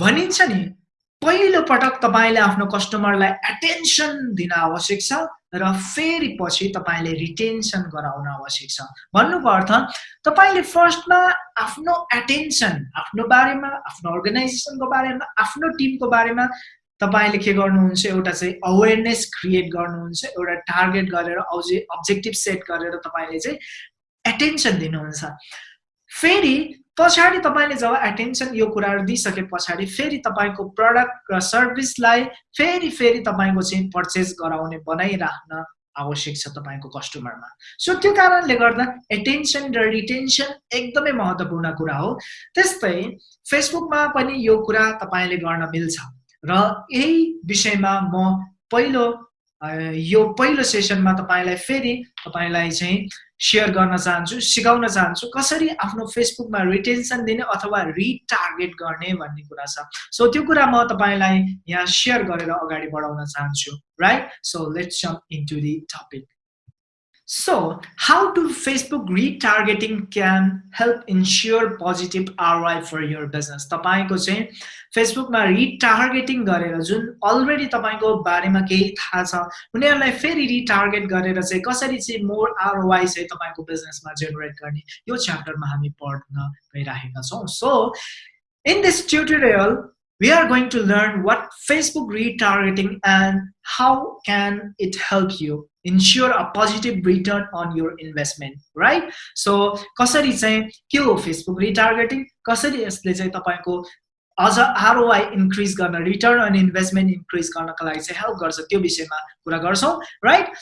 भनिन्छ नि पहिलो पटक तपाईँले आफ्नो कस्टमरलाई एटेन्सन दिन आवश्यक छ र फेरि पछि तपाईँले रिटेन्सन गराउन आवश्यक छ। भन्नुको अर्थ तपाईँले फर्स्टमा आफ्नो एटेन्सन आफ्नो बारेमा आफ्नो अर्गनाइजेसनको बारेमा आफ्नो टिमको बारेमा तपाईँले के गर्नुहुन्छ एउटा चाहिँ अवेरनेस क्रिएट गर्नुहुन्छ एउटा टार्गेट गरेर अझै अब्जेक्टिभ सेट गरेर तपाईँले चाहिँ एटेन्सन दिनुहुन्छ। फेरि पछाडि तपाईँले जब एटेन्सन यो कुराहरू दिइसके पछाडि फेरि तपाईँको प्रडक्ट र सर्भिसलाई फेरि फेरि तपाईँको चाहिँ पर्चेस गराउने बनाइराख्न आवश्यक छ तपाईँको कस्टमरमा सो त्यो कारणले गर्दा एटेन्सन र रिटेन्सन एकदमै महत्त्वपूर्ण कुरा हो। त्यस्तै फेसबुकमा पनि यो कुरा तपाईँले गर्न मिल्छ। र यही विषयमा म पहिलो यो पहिलो सेसनमा तपाईँलाई फेरि तपाईँलाई चाहिँ सेयर गर्न चाहन्छु सिकाउन चाहन्छु कसरी आफ्नो फेसबुकमा रिटेन्सन दिने अथवा रिटार्गेट गर्ने भन्ने कुरा छ। सो त्यो कुरा म तपाईँलाई यहाँ सेयर गरेर अगाडि बढाउन चाहन्छु right so let's jump into the topic So, how to Facebook retargeting can help ensure positive ROI for your business? तपाईँको चाहिँ फेसबुकमा रिटार्गेटिङ गरेर जुन अलरेडी तपाईँको बारेमा केही थाहा छ उनीहरूलाई फेरि रिटार्गेट गरेर चाहिँ कसरी चाहिँ मोर आरओआई चाहिँ तपाईँको बिजनेसमा जेनेरेट गर्ने यो च्याप्टरमा हामी पढ्न गइरहेका छौँ so in this tutorial we are going to learn what Facebook retargeting and how can it help you ensure a positive return on your investment, right? So, कसरी चाहिँ के हो फेसबुक रिटार्गेटिङ कसरी यसले चाहिँ तपाईँको अझ आरओआई इन्क्रिज गर्न रिटर्न अन इन्भेस्टमेन्ट इन्क्रिज गर्नको लागि चाहिँ हेल्प गर्छ त्यो विषयमा कुरा गर्छौँ right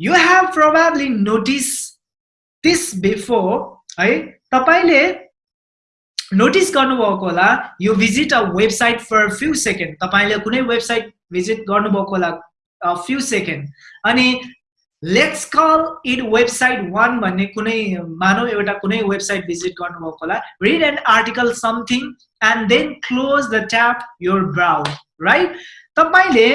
you have probably notice this before है? तपाईँले नोटिस गर्नुभएको होला यो visit a website for few second तपाईँले कुनै वेबसाइट भिजिट गर्नुभएको होला फ्यु सेकेन्ड अनि let's call it website one भन्ने कुनै मानव एउटा कुनै वेबसाइट भिजिट गर्नुभएको होला. Read an article something and then close the tap your browse right तपाईँले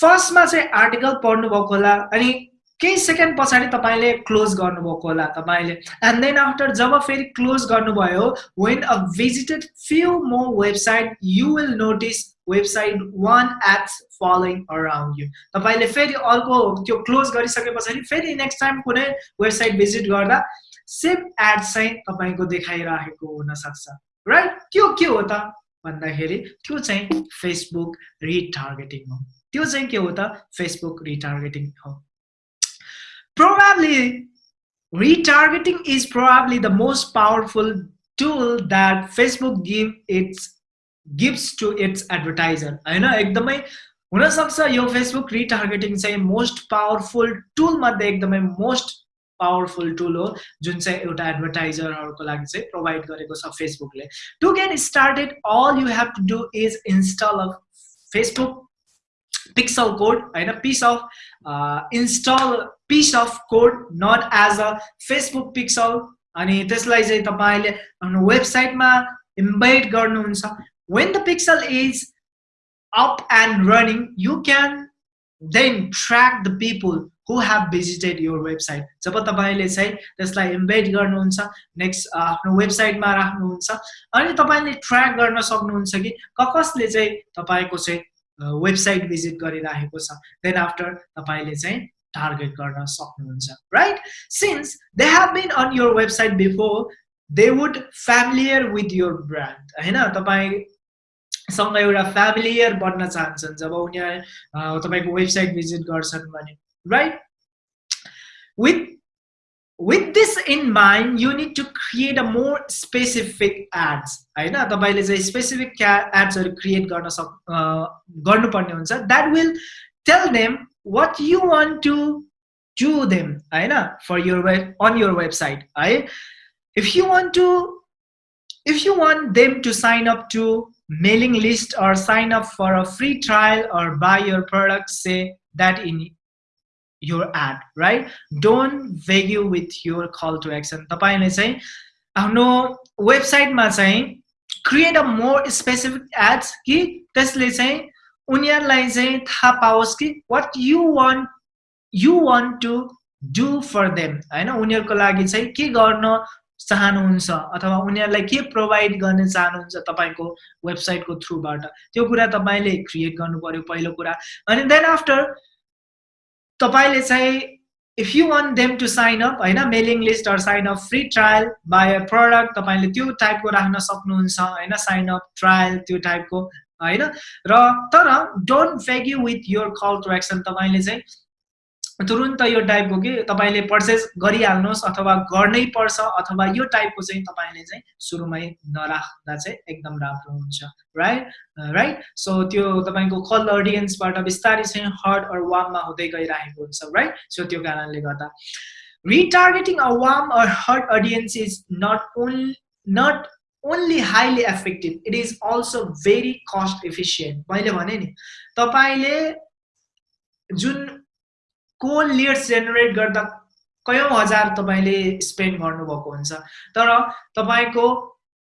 फर्स्टमा चाहिँ आर्टिकल पढ्नुभएको होला अनि केही सेकेन्ड पछाडि तपाईँले क्लोज गर्नुभएको होला। तपाईँले एन्ड देन आफ्टर जब फेरि क्लोज गर्नुभयो when a visited few more website you will notice website one ads following around you तपाईँले फेरि अर्को त्यो क्लोज गरिसके पछाडि फेरि नेक्स्ट टाइम कुनै वेबसाइट भिजिट गर्दा सेम एड्स चाहिँ तपाईँको देखाइरहेको हुनसक्छ। राइट त्यो के हो त? भन्दाखेरि त्यो चाहिँ फेसबुक रिटार्गेटिङ हो। त्यो चाहिँ के हो त? फेसबुक रिटार्गेटिङ हो। Probably retargeting is probably the most powerful tool that Facebook give its gives to its advertiser. होइन एकदमै हुनसक्छ यो फेसबुक रिटार्गेटिङ चाहिँ मोस्ट पावरफुल टुल मध्ये एकदमै मोस्ट पावरफुल टुल हो जुन चाहिँ एउटा एडभर्टाइजरहरूको लागि चाहिँ प्रोभाइड गरेको छ फेसबुकले to get started all you have to do is install of Facebook pixel code होइन piece of install piece of code not as a Facebook pixel अनि त्यसलाई चाहिँ तपाईँले आफ्नो वेबसाइटमा इन्भाइट गर्नुहुन्छ. When the pixel is up and running you can then track the people who have visited your website जब तपाईँले चाहिँ त्यसलाई इन्भाइट गर्नुहुन्छ नेक्स्ट आफ्नो वेबसाइटमा राख्नुहुन्छ अनि तपाईँले ट्र्याक गर्न सक्नुहुन्छ कि कसले चाहिँ तपाईँको चाहिँ वेबसाइट भिजिट गरिरहेको छ. देन आफ्टर तपाईँले चाहिँ टार्गेट गर्न सक्नुहुन्छ right since they have been on your website before they would familiar with your brand होइन? तपाईँसँग एउटा फ्यामिलियर बन्न चाहन्छन् जब उनीहरू तपाईँको वेबसाइट भिजिट गर्छन् भने right with with this in mind you need to create a more specific ads होइन? तपाईँले चाहिँ स्पेसिफिक एड्सहरू क्रिएट गर्न सक गर्नुपर्ने हुन्छ। That will tell them what you want to do them होइन for your web on your website है if you want to if you want them to sign up to mailing list or sign up for a free trial or buy your product say that in your ad right don't value with your call to action तपाईँले चाहिँ आफ्नो वेबसाइटमा चाहिँ create a more specific ads कि त्यसले चाहिँ उनीहरूलाई चाहिँ थाहा पाओस् कि what you want you want to do for them होइन? उनीहरूको लागि चाहिँ के गर्न चाहनुहुन्छ अथवा उनीहरूलाई के प्रोभाइड गर्न चाहनुहुन्छ तपाईँको वेबसाइटको थ्रुबाट त्यो कुरा तपाईँले क्रिएट गर्नु पऱ्यो पहिलो कुरा। अनि देन आफ्टर तपाईँले चाहिँ if you want them to sign up होइन? Mailing list or sign up free trial buy a product तपाईँले त्यो टाइपको राख्न सक्नुहुन्छ होइन? साइन अप ट्रायल त्यो टाइपको होइन? र तर don't fake you with your call to action तपाईँले चाहिँ तुरुन्त यो टाइपको कि तपाईँले पर्चेस गरिहाल्नुहोस् अथवा गर्नै पर्छ अथवा यो टाइपको चाहिँ तपाईँले चाहिँ सुरुमै नराख्दा चाहिँ एकदम राम्रो हुन्छ। राइट राइट सो त्यो तपाईँको कल अडियन्सबाट बिस्तारै चाहिँ हर्ड अर वाममा हुँदै गइरहेको हुन्छ। राइट सो त्यो कारणले गर्दा। Retargeting a warm or hot audience is not only not only highly effective it is also very cost efficient मैले भने नि तपाईँले जुन कोल लिड्स जेनेरेट गर्दा कयौँ हजार तपाईँले स्पेन्ड गर्नुभएको हुन्छ। तर तपाईँको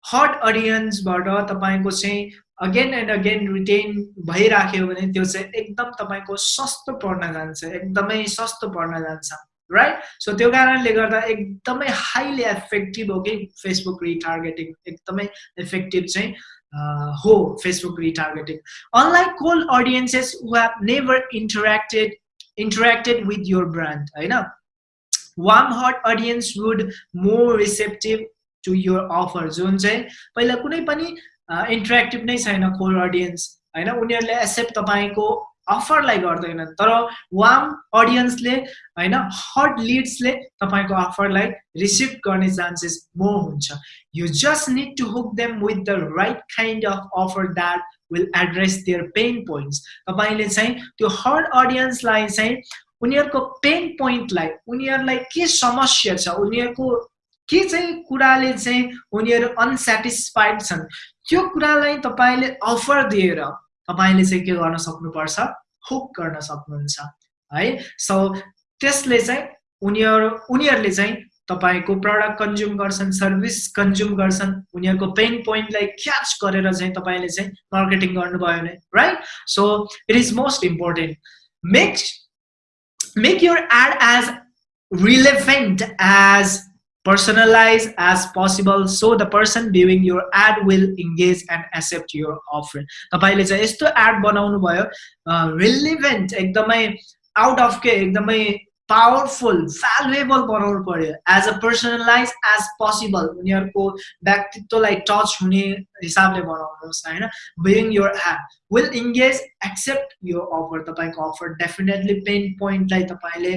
हट अडियन्सबाट तपाईँको चाहिँ अगेन एन्ड अगेन रिटेन भइराख्यो भने त्यो चाहिँ एकदम तपाईँको सस्तो पर्न जान्छ एकदमै सस्तो पर्न जान्छ। राइट सो त्यो कारणले गर्दा एकदमै हाइली इफेक्टिभ हो कि फेसबुक रिटार्गेटिङ एकदमै इफेक्टिभ चाहिँ हो Facebook retargeting unlike cold audiences who have never interacted interacted with your brand होइन? Warm hot audience would more receptive to your offer जुन चाहिँ पहिला कुनै पनि इन्टरेक्टिभ नै छैन कोर अडियन्स होइन? उनीहरूले एक्सेप्ट तपाईँको अफरलाई गर्दैनन् तर वार्म अडियन्सले होइन हट लिड्सले तपाईँको अफरलाई रिसिभ गर्ने चान्सेस मोर हुन्छ। You just need to hook them with the right kind of offer that will address their pain points तपाईँले चाहिँ त्यो हर्ड अडियन्सलाई चाहिँ उनीहरूको पेन पोइन्टलाई उनीहरूलाई के समस्या छ उनीहरूको के चाहिँ कुराले चाहिँ उनीहरू अनसेटिस्फाइड छन् त्यो कुरालाई तपाईँले अफर दिएर तपाईँले चाहिँ के गर्न सक्नुपर्छ? हुक गर्न सक्नुहुन्छ है? सो त्यसले चाहिँ उनीहरू उनीहरूले चाहिँ तपाईँको प्रडक्ट कन्ज्युम गर्छन् सर्भिस कन्ज्युम गर्छन् उनीहरूको पेन पोइन्टलाई क्याच गरेर चाहिँ तपाईँले चाहिँ मार्केटिङ गर्नुभयो भने right so it is most important make make your ad as relevant as personalize as possible so the person viewing your ad will engage and accept your offer. तपाईँले चाहिँ यस्तो add बनाउनु भयो रिलिभेन्ट एकदमै out of के एकदमै powerful valuable बनाउनु पर्यो as a personalise as possible उनीहरूको व्यक्तित्वलाई टच हुने हिसाबले बनाउनुहोस् होइन being your app will engage accept यो अफर तपाईँको अफर डेफिनेटली पेन पोइन्टलाई तपाईँले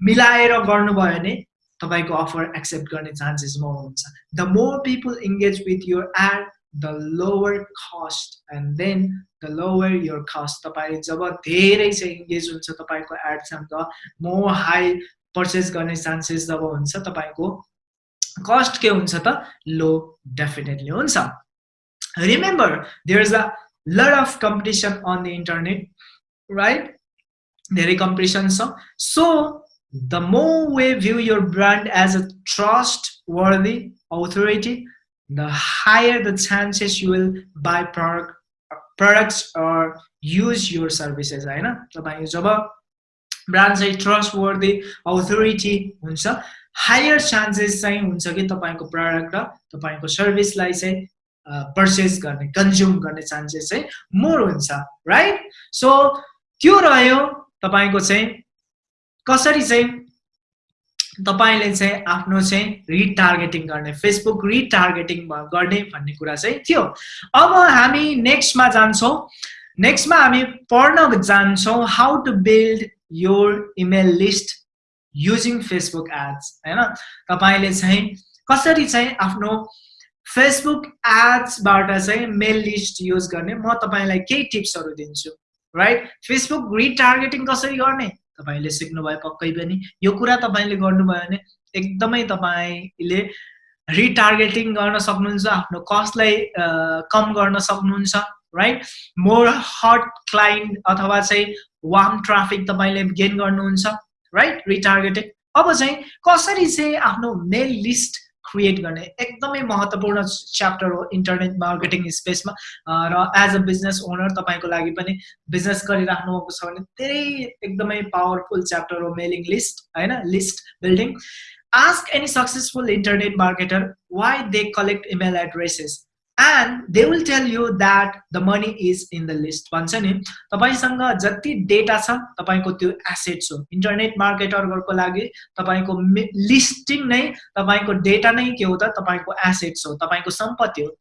मिलाएर गर्नुभयो भने तपाईँको अफर एक्सेप्ट गर्ने चान्सेस म हुन्छ the more people engage with your ad the lower cost and then the lower your cost तपाईँ जब धेरै चाहिँ इङ्गेज हुन्छ तपाईँको एडसँग म हाई पर्चेस गर्ने चान्सेस जब हुन्छ तपाईँको कस्ट के हुन्छ त? लो डेफिनेटली हुन्छ. Remember there is a lot of competition on the internet right धेरै कम्पिटिसन छ so the more way view your brand as a trustworthy authority the higher the chances you will buy product products or use your services होइन तपाईँ जब brand चाहिँ trustworthy authority हुन्छ higher chances चाहिँ हुन्छ कि तपाईँको प्रडक्ट र तपाईँको सर्भिसलाई चाहिँ पर्चेस गर्ने कन्ज्युम गर्ने चान्सेस चाहिँ मोर हुन्छ राइट सो त्यो रह्यो तपाईँको चाहिँ कसरी चाहिँ तपाईँले चाहिँ आफ्नो चाहिँ रिटार्गेटिङ गर्ने फेसबुक रिटार्गेटिङ गर्ने भन्ने कुरा चाहिँ थियो। अब हामी नेक्स्टमा जान्छौँ। नेक्स्टमा हामी पढ्न जान्छौँ how to build your email list using Facebook ads होइन? तपाईँले चाहिँ कसरी चाहिँ आफ्नो फेसबुक एड्सबाट चाहिँ मेल लिस्ट युज गर्ने म तपाईँलाई केही टिप्सहरू दिन्छु। राइट फेसबुक रिटार्गेटिङ कसरी गर्ने? तपाईँले सिक्नुभयो पक्कै पनि। यो कुरा तपाईँले गर्नुभयो भने एकदमै तपाईँले रिटार्गेटिङ गर्न सक्नुहुन्छ आफ्नो कस्टलाई कम गर्न सक्नुहुन्छ राइट मोर हट क्लाइन्ट अथवा चाहिँ वार्म ट्राफिक तपाईँले गेन गर्नुहुन्छ राइट रिटार्गेटिङ अब चाहिँ कसरी चाहिँ आफ्नो मेल लिस्ट क्रिएट गर्ने एकदमै महत्त्वपूर्ण च्याप्टर हो इन्टरनेट मार्केटिङ स्पेसमा र एज अ बिजनेस ओनर तपाईँको लागि पनि बिजनेस गरिराख्नु भएको छ भने धेरै एकदमै पावरफुल च्याप्टर हो मेलिङ लिस्ट होइन? List building ask any successful internet marketer why they collect email addresses and they will tell you that the money is in the list. भन्छ नि तपाईँसँग जति डेटा छ तपाईँको त्यो एसेट्स हो। इन्टरनेट मार्केटरहरूको लागि तपाईँको लिस्टिङ नै तपाईँको डेटा नै के हो त? तपाईँको एसेट्स हो तपाईँको सम्पत्ति हो।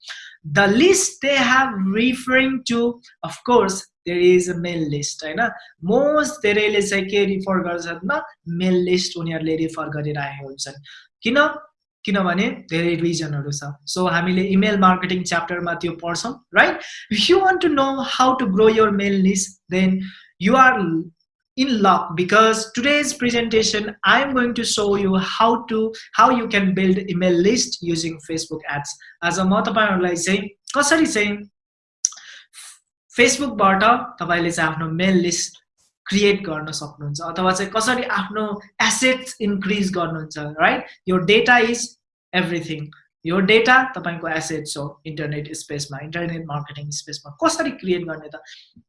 The list they have referring to of course there is a mail list होइन? मोस्ट धेरैले चाहिँ के रिफर गर्छन् मेल लिस्ट उनीहरूले रिफर गरिरहेको हुन्छन्। किन? किनभने धेरै रिजनहरू छ. सो हामीले इमेल मार्केटिङ च्याप्टरमा त्यो पढ्छौँ right if you want to know how to grow your mail list then you are in luck because today's presentation i'm going to show you how to how you can build email list using facebook ads. आज म तपाईँहरूलाई चाहिँ कसरी चाहिँ फेसबुकबाट तपाईँले चाहिँ आफ्नो मेल list create गर्न सक्नुहुन्छ अथवा चाहिँ कसरी आफ्नो एसेट्स इन्क्रिज गर्नुहुन्छ राइट यो डेटा इज एभ्रिथिङ यो डेटा तपाईँको एसेट्स हो इन्टरनेट स्पेसमा इन्टरनेट मार्केटिङ स्पेसमा कसरी क्रिएट गर्ने त?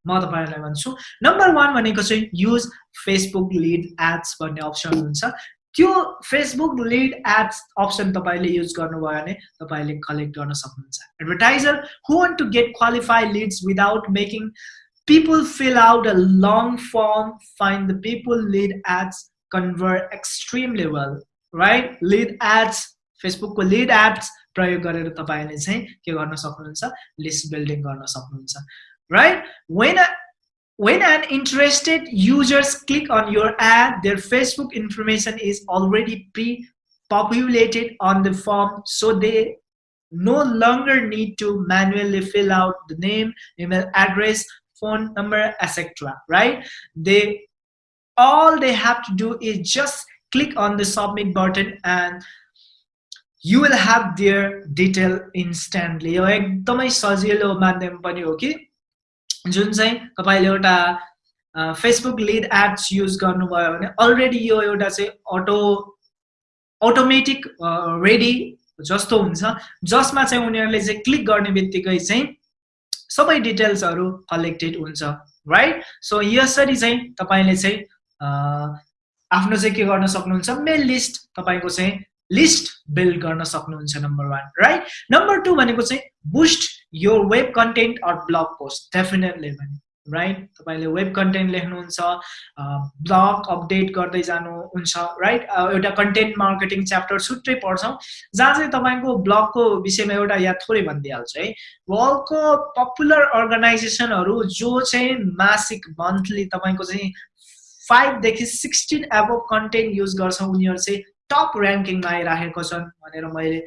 म तपाईँहरूलाई भन्छु नम्बर वान भनेको चाहिँ युज फेसबुक लिड एड्स भन्ने अप्सन हुन्छ। त्यो फेसबुक लिड एड्स अप्सन तपाईँले युज गर्नुभयो भने तपाईँले कलेक्ट गर्न सक्नुहुन्छ। Advertiser who want to get qualify leads without making people fill out a long form, find the people lead ads, convert extremely well, right? Lead ads, फेसबुकको lead AIDS प्रयोग गरेर तपाईँले चाहिँ के गर्न सक्नुहुन्छ लिस्ट बिल्डिङ गर्न सक्नुहुन्छ right when when an interested users click on your ad their facebook information is already pre-populated on the form so they no longer need to manually fill out the name email address phone number etc right they all they have to do is just click on the submit button and you will have their detail instantly यो एकदमै सजिलो माध्यम पनि हो कि जुन चाहिँ तपाईँले एउटा फेसबुक लिड एड्स युज गर्नुभयो भने अलरेडी यो एउटा चाहिँ अटो अटोमेटिक रेडी जस्तो हुन्छ जसमा चाहिँ उनीहरूले चाहिँ क्लिक गर्ने बित्तिकै चाहिँ सबै डिटेल्सहरू कलेक्टेड हुन्छ राइट सो यसरी चाहिँ तपाईँले चाहिँ आफ्नो चाहिँ के गर्न सक्नुहुन्छ? मेल लिस्ट तपाईँको चाहिँ लिस्ट बिल्ड गर्न सक्नुहुन्छ number one right number two भनेको चाहिँ बुस्ट यो web content or blog post definitely भने। राइट तपाईँले वेब कन्टेन्ट लेख्नुहुन्छ ब्लग अपडेट गर्दै जानुहुन्छ राइट एउटा कन्टेन्ट मार्केटिङ च्याप्टर छुट्टै पढ्छौँ जहाँ चाहिँ तपाईँको ब्लगको विषयमा एउटा या थोरै भनिदिइहाल्छु है। वर्ल्डको पपुलर अर्गनाइजेसनहरू जो चाहिँ मासिक मन्थली तपाईँको चाहिँ फाइभदेखि सिक्सटिन एबोभ कन्टेन्ट युज गर्छ उनीहरू चाहिँ टप ऱ्याङ्किङमा आइराखेको छन् भनेर मैले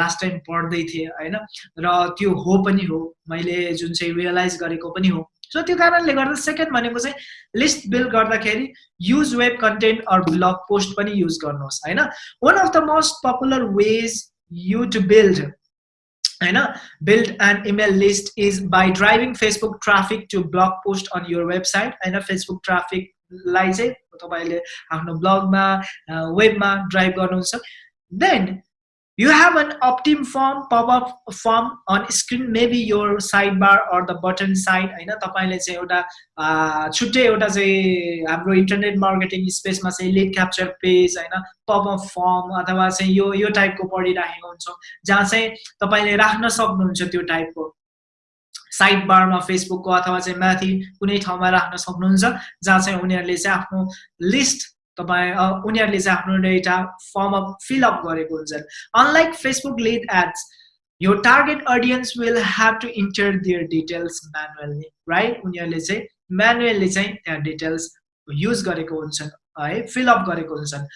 लास्ट टाइम पढ्दै थिएँ होइन? र त्यो हो पनि हो मैले जुन चाहिँ रियलाइज गरेको पनि हो। सो त्यो कारणले गर्दा सेकेन्ड भनेको चाहिँ लिस्ट बिल्ड गर्दाखेरि use web content or blog post पनि युज गर्नुहोस् होइन? One of the most popular ways you to build होइन? Build and email list is by driving Facebook traffic to blog post on your website होइन? Facebook ट्राफिकलाई चाहिँ तपाईँले आफ्नो ब्लगमा वेबमा ड्राइभ गर्नुहुन्छ। Then you have an optim form pop-up form on screen. Maybe your sidebar or the button side. होइन तपाईँले चाहिँ एउटा छुट्टै एउटा चाहिँ हाम्रो इन्टरनेट मार्केटिङ स्पेसमा चाहिँ लिड क्याप्चर पेज होइन पपअप फर्म अथवा चाहिँ यो यो टाइपको पढिराखेको हुन्छौँ जहाँ चाहिँ तपाईँले राख्न सक्नुहुन्छ त्यो टाइपको साइड बारमा फेसबुकको अथवा चाहिँ माथि कुनै ठाउँमा राख्न सक्नुहुन्छ जहाँ चाहिँ उनीहरूले चाहिँ आफ्नो लिस्ट तपाईँ उनीहरूले चाहिँ आफ्नो एउटा फर्म फिलअप गरेको हुन्छन्। अनलाइक फेसबुक लिड एड्स यो target audience will have to enter their details manually right उनीहरूले चाहिँ म्यानुअल्ली चाहिँ त्यहाँ डिटेल्स युज गरेको हुन्छन् है फिलअप गरेको हुन्छन्।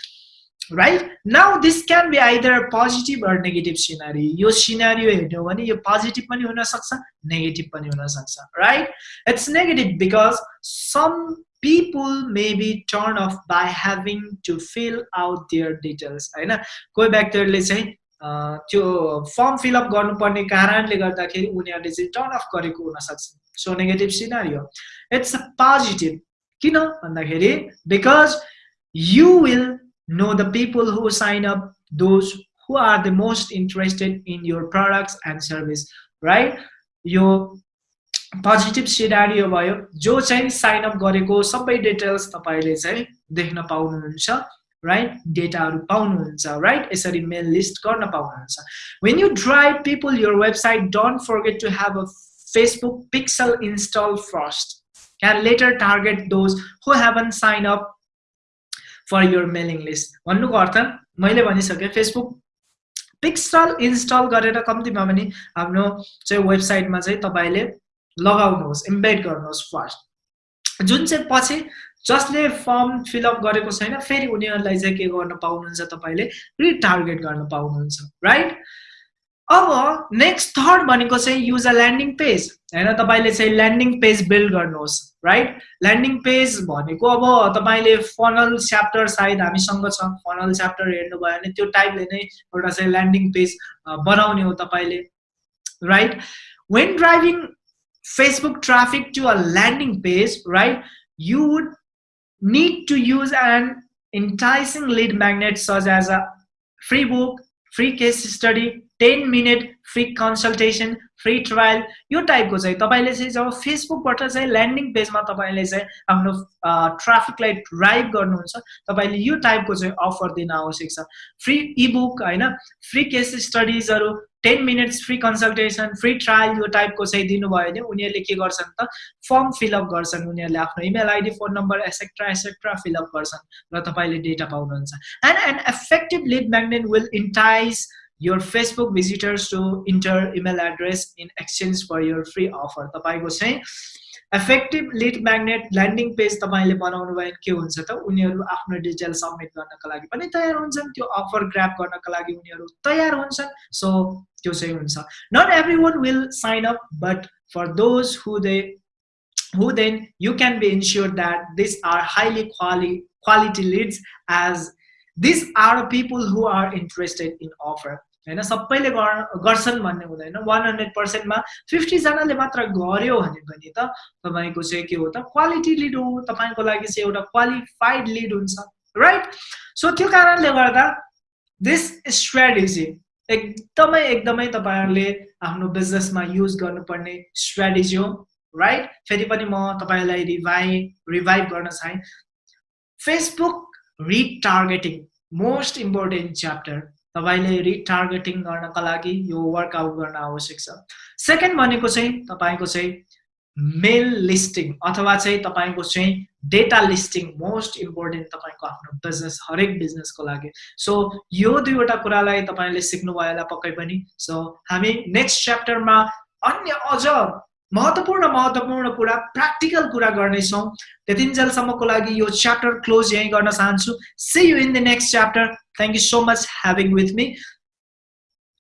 Right now this can be either positive or negative scenario यो सिनारी हेर्नु भने यो पोजिटिभ पनि हुनसक्छ नेगेटिभ पनि हुनसक्छ right it's negative because some people may be turned off by having to fill out their details होइन कोही व्यक्तिहरूले चाहिँ त्यो फर्म फिलअप गर्नुपर्ने कारणले गर्दाखेरि उनीहरूले चाहिँ टर्न अफ गरेको हुनसक्छ so negative scenario it's a positive किन भन्दाखेरि? Because you will know the people who sign up those who are the most interested in your products and service right यो पोजिटिभ सिनारियो भयो जो चाहिँ sign up गरेको सबै details तपाईँले चाहिँ देख्न पाउनुहुन्छ राइट डेटाहरू पाउनुहुन्छ राइट यसरी मेल लिस्ट गर्न पाउनुहुन्छ। When you drive people your website don't forget to have a Facebook pixel install first can later target those who haven't signed up for your mailing list. भन्नुको अर्थ मैले भनिसकेँ फेसबुक पिक्सल इन्स्टल गरेर कम्तीमा पनि आफ्नो चाहिँ वेबसाइटमा चाहिँ तपाईँले लगाउनुहोस् इम्बेड गर्नुहोस् फर्स्ट जुन चाहिँ पछि जसले फर्म फिलअप गरेको छैन फेरि उनीहरूलाई चाहिँ के गर्न पाउनुहुन्छ तपाईँले रिटार्गेट गर्न पाउनुहुन्छ राइट अब नेक्स्ट थर्ड भनेको चाहिँ युज अ ल्यान्डिङ पेज होइन तपाईँले चाहिँ ल्यान्डिङ पेज बिल्ड गर्नुहोस् राइट ल्यान्डिङ पेज भनेको अब तपाईँले फनल च्याप्टर सायद हामीसँग छ। फनल च्याप्टर हेर्नुभयो भने त्यो टाइपले नै एउटा चाहिँ ल्यान्डिङ पेज बनाउने हो तपाईँले right when driving Facebook traffic to a landing page right you would need to use an enticing lead magnet such as a free book, free case study, 10 minute free consultation, free trial यो टाइपको चाहिँ तपाईँले चाहिँ जब फेसबुकबाट चाहिँ landing पेजमा तपाईँले चाहिँ आफ्नो ट्राफिकलाई ड्राइभ गर्नुहुन्छ तपाईँले यो टाइपको चाहिँ अफर दिन आवश्यक छ। फ्री इबुक होइन free case स्टडिजहरू ten minutes free consultation free trial यो टाइपको चाहिँ दिनुभयो भने उनीहरूले के गर्छन् त फर्म फिलअप गर्छन् उनीहरूले आफ्नो email ID phone number etcetera etcetera fill up गर्छन् र तपाईँले डेटा पाउनुहुन्छ। And and effective lead magnet will entice your Facebook visitors to enter email address in exchange for your free offer तपाईँको चाहिँ effective lead magnet landing page तपाईँले बनाउनु भयो भने के हुन्छ त उनीहरू आफ्नो डिटेल सब्मिट गर्नको लागि पनि तयार हुन्छन् त्यो अफर ग्राप गर्नको लागि उनीहरू तयार हुन्छन् सो त्यो चाहिँ हुन्छ not everyone will sign up but for those who they who then you can be ensured that these are highly quality quality leads as these are people who are interested in offer होइन सबैले गर्छन् भन्ने हुँदैन। One hundred पर्सेन्टमा फिफ्टीजनाले मात्र गर्यो भने पनि त तपाईँको चाहिँ के हो त क्वालिटी लिड हो। तपाईँको लागि चाहिँ एउटा क्वालिफाइड लिड हुन्छ राइट सो त्यो कारणले गर्दा दिस स्ट्राटेजी एकदमै एकदमै तपाईँहरूले आफ्नो बिजनेसमा युज गर्नुपर्ने स्ट्राटेजी हो राइट फेरि पनि म तपाईँलाई रिभाइ रिभाइभ गर्न चाहेँ। Facebook retargeting most important chapter तपाईँले रिटार्गेटिङ गर्नका लागि यो वर्कआउट गर्न आवश्यक छ। सेकेन्ड भनेको चाहिँ तपाईँको चाहिँ मेल लिस्टिङ अथवा चाहिँ तपाईँको चाहिँ डेटा लिस्टिङ मोस्ट इम्पोर्टेन्ट तपाईँको आफ्नो बिजनेस हरेक बिजनेसको लागि। सो यो दुईवटा कुरालाई तपाईँले सिक्नुभयो होला पक्कै पनि। सो हामी नेक्स्ट च्याप्टरमा अन्य अझ महत्त्वपूर्ण महत्त्वपूर्ण कुरा प्र्याक्टिकल कुरा गर्नेछौँ। त्यतिन्जेलसम्मको लागि यो च्याप्टर क्लोज यहीँ गर्न चाहन्छु। See you in the next chapter thank you so much having with me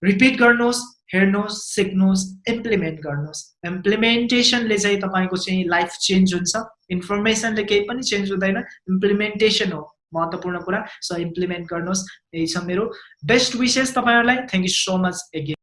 repeat गर्नुहोस् हेर्नुहोस् सिक्नुहोस् इम्प्लिमेन्ट गर्नुहोस्। इम्प्लिमेन्टेसनले चाहिँ तपाईँको चाहिँ लाइफ चेन्ज हुन्छ। इन्फर्मेसनले केही पनि चेन्ज हुँदैन। इम्प्लिमेन्टेसन हो। महत्त्वपूर्ण कुरा। सो इम्प्लिमेन्ट गर्नुहोस्। यही छ मेरो बेस्ट विसेस तपाईँहरूलाई। Thank you so much again